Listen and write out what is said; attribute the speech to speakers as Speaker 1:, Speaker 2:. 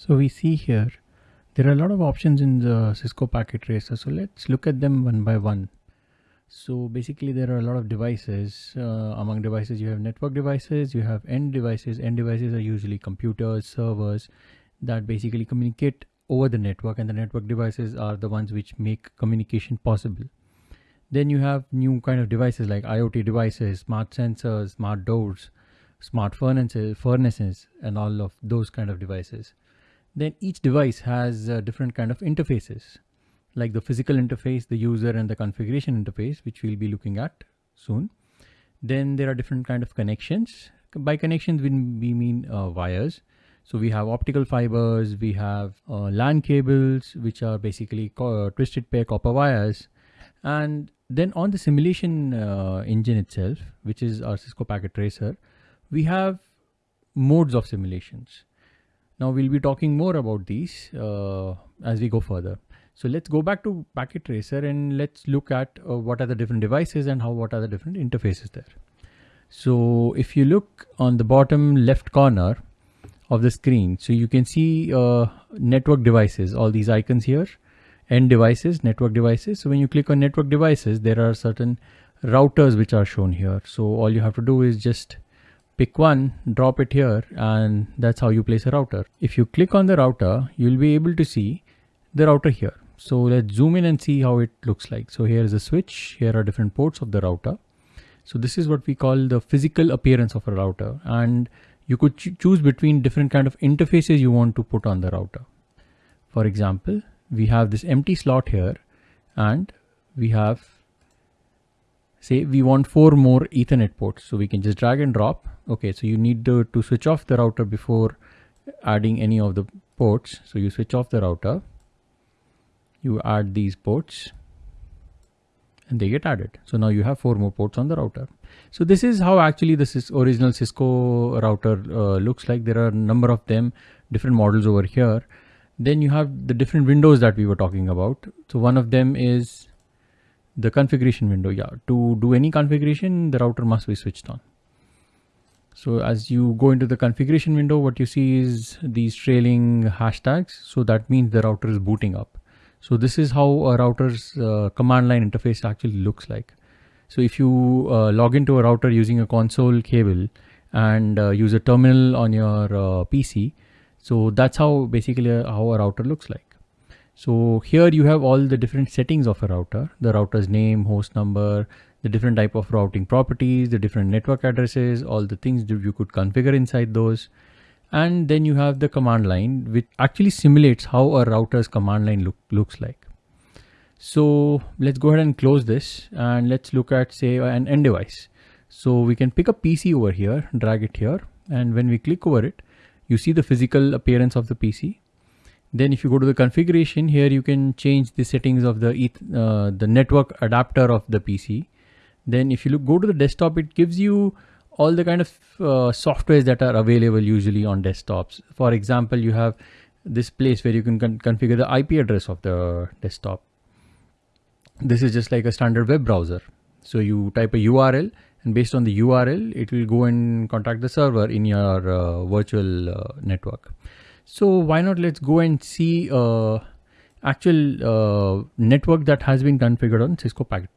Speaker 1: So we see here, there are a lot of options in the Cisco packet tracer. So let's look at them one by one. So basically there are a lot of devices. Uh, among devices, you have network devices, you have end devices. End devices are usually computers, servers that basically communicate over the network and the network devices are the ones which make communication possible. Then you have new kind of devices like IoT devices, smart sensors, smart doors, smart furnaces, furnaces and all of those kind of devices then each device has a different kind of interfaces like the physical interface, the user and the configuration interface, which we'll be looking at soon. Then there are different kind of connections. By connections, we, we mean uh, wires. So we have optical fibers, we have uh, LAN cables, which are basically uh, twisted pair copper wires. And then on the simulation uh, engine itself, which is our Cisco Packet Tracer, we have modes of simulations. Now we'll be talking more about these uh, as we go further. So let's go back to Packet Tracer and let's look at uh, what are the different devices and how what are the different interfaces there. So if you look on the bottom left corner of the screen, so you can see uh, network devices, all these icons here, end devices, network devices. So when you click on network devices, there are certain routers which are shown here. So all you have to do is just pick one, drop it here, and that's how you place a router. If you click on the router, you'll be able to see the router here. So let's zoom in and see how it looks like. So here is a switch. Here are different ports of the router. So this is what we call the physical appearance of a router. And you could ch choose between different kind of interfaces you want to put on the router. For example, we have this empty slot here and we have say we want four more ethernet ports so we can just drag and drop. Okay so you need to, to switch off the router before adding any of the ports. So you switch off the router. You add these ports. And they get added. So now you have four more ports on the router. So this is how actually this original Cisco router uh, looks like. There are a number of them different models over here. Then you have the different windows that we were talking about. So one of them is the configuration window yeah to do any configuration the router must be switched on. So as you go into the configuration window what you see is these trailing hashtags. So that means the router is booting up. So this is how a router's uh, command line interface actually looks like. So if you uh, log into a router using a console cable and uh, use a terminal on your uh, PC so that's how basically uh, how a router looks like so here you have all the different settings of a router, the router's name, host number, the different type of routing properties, the different network addresses, all the things that you could configure inside those. And then you have the command line, which actually simulates how a router's command line look, looks like. So let's go ahead and close this and let's look at say an end device. So we can pick a PC over here, drag it here. And when we click over it, you see the physical appearance of the PC then if you go to the configuration here, you can change the settings of the uh, the network adapter of the PC. Then if you look, go to the desktop, it gives you all the kind of uh, softwares that are available usually on desktops. For example, you have this place where you can con configure the IP address of the desktop. This is just like a standard web browser. So you type a URL and based on the URL, it will go and contact the server in your uh, virtual uh, network. So why not let's go and see uh, actual uh, network that has been configured on Cisco Packet